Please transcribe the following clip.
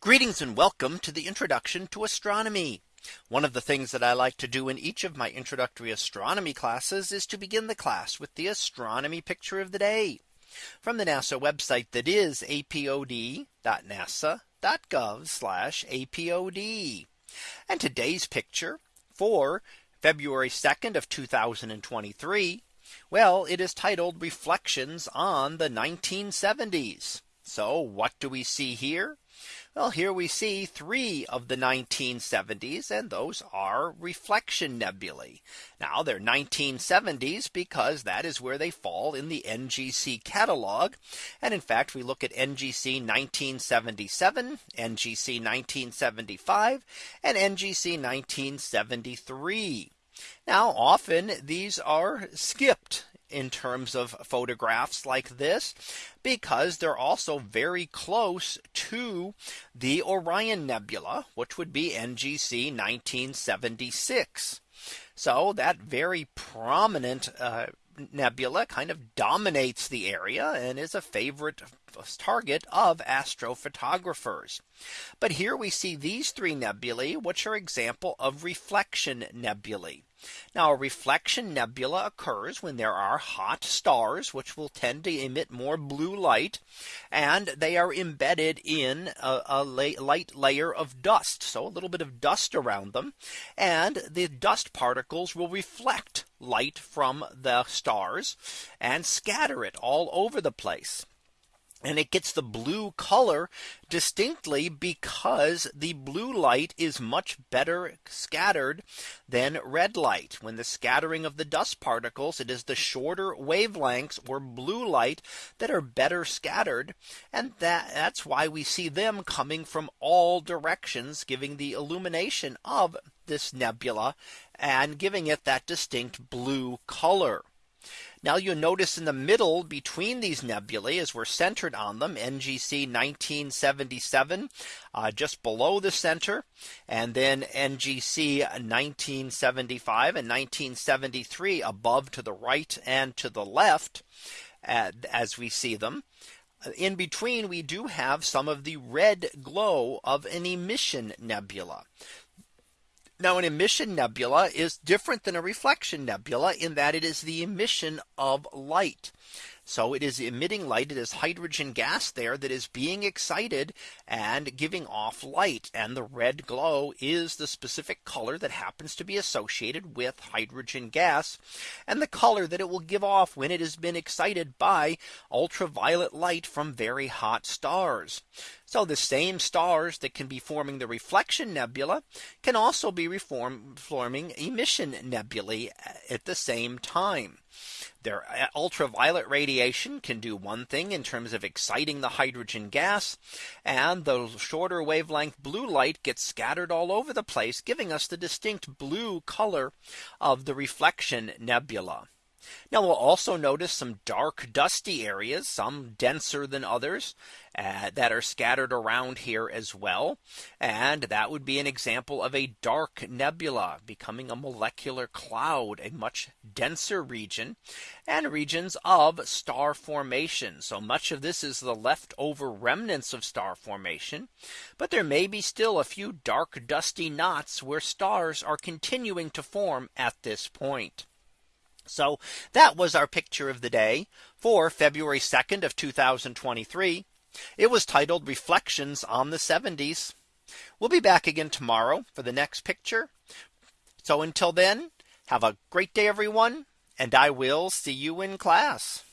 Greetings and welcome to the introduction to astronomy. One of the things that I like to do in each of my introductory astronomy classes is to begin the class with the astronomy picture of the day from the NASA website that is apod.nasa.gov apod. And today's picture for February 2nd of 2023. Well, it is titled Reflections on the 1970s. So what do we see here? Well, here we see three of the 1970s and those are reflection nebulae. Now they're 1970s because that is where they fall in the NGC catalog. And in fact, we look at NGC 1977, NGC 1975, and NGC 1973. Now often these are skipped in terms of photographs like this because they're also very close to the Orion Nebula, which would be NGC 1976. So that very prominent uh, nebula kind of dominates the area and is a favorite target of astrophotographers. But here we see these three nebulae, which are example of reflection nebulae. Now a reflection nebula occurs when there are hot stars which will tend to emit more blue light and they are embedded in a, a light layer of dust. So a little bit of dust around them and the dust particles will reflect light from the stars and scatter it all over the place and it gets the blue color distinctly because the blue light is much better scattered than red light. When the scattering of the dust particles, it is the shorter wavelengths or blue light that are better scattered. And that that's why we see them coming from all directions, giving the illumination of this nebula and giving it that distinct blue color. Now you'll notice in the middle between these nebulae as we're centered on them NGC 1977 uh, just below the center and then NGC 1975 and 1973 above to the right and to the left uh, as we see them. In between, we do have some of the red glow of an emission nebula. Now an emission nebula is different than a reflection nebula in that it is the emission of light. So it is emitting light. It is hydrogen gas there that is being excited and giving off light. And the red glow is the specific color that happens to be associated with hydrogen gas and the color that it will give off when it has been excited by ultraviolet light from very hot stars. So the same stars that can be forming the reflection nebula can also be reform, forming emission nebulae at the same time. Their uh, ultraviolet radiation can do one thing in terms of exciting the hydrogen gas and the shorter wavelength blue light gets scattered all over the place giving us the distinct blue color of the reflection nebula. Now we'll also notice some dark dusty areas, some denser than others uh, that are scattered around here as well. And that would be an example of a dark nebula becoming a molecular cloud, a much denser region and regions of star formation. So much of this is the leftover remnants of star formation. But there may be still a few dark dusty knots where stars are continuing to form at this point. So that was our picture of the day for February 2nd of 2023. It was titled Reflections on the 70s. We'll be back again tomorrow for the next picture. So until then, have a great day, everyone, and I will see you in class.